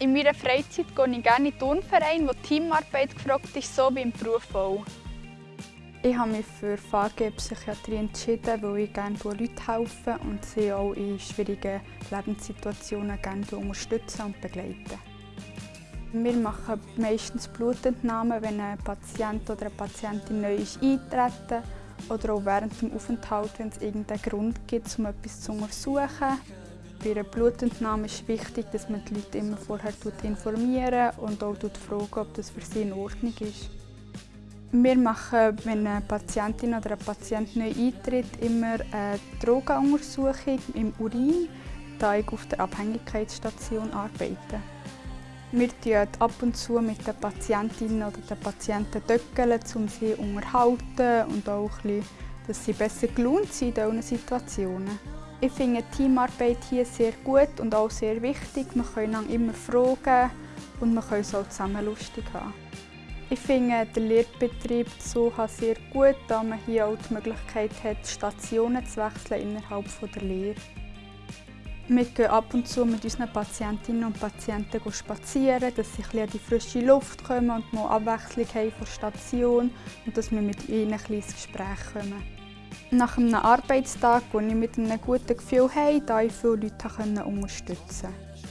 In meiner Freizeit gehe ich gerne in Turnverein, wo Teamarbeit gefragt ist, so wie im Beruf auch. Ich habe mich für VG Psychiatrie entschieden, weil ich gerne Leuten helfen und sie auch in schwierigen Lebenssituationen gerne unterstützen und begleiten. Wir machen meistens Blutentnahmen, wenn ein Patient oder eine Patientin neu ist eintreten oder auch während dem Aufenthalt, wenn es irgendeinen Grund gibt, um etwas zu untersuchen. Bei einer Blutentnahme ist es wichtig, dass man die Leute immer vorher informieren und auch fragen, ob das für sie in Ordnung ist. Wir machen, wenn eine Patientin oder ein Patient neu eintritt, immer eine Drogenuntersuchung im Urin, da ich auf der Abhängigkeitsstation arbeite. Wir tun ab und zu mit den Patientinnen oder den Patienten döckeln, um sie zu unterhalten und auch dass sie besser gelaunt sind in diesen Situationen. Ich finde die Teamarbeit hier sehr gut und auch sehr wichtig. Wir können immer fragen und wir können es auch zusammen lustig haben. Ich finde den Lehrbetrieb so sehr gut, da man hier auch die Möglichkeit hat, Stationen zu wechseln innerhalb der Lehre. Wir gehen ab und zu mit unseren Patientinnen und Patienten spazieren, dass sie ein an die frische Luft kommen und mal Abwechslung haben von Station und dass wir mit ihnen ein ins Gespräch kommen. Nach einem Arbeitstag, den ich mit einem guten Gefühl habe, da ich viele Leute unterstützen konnte.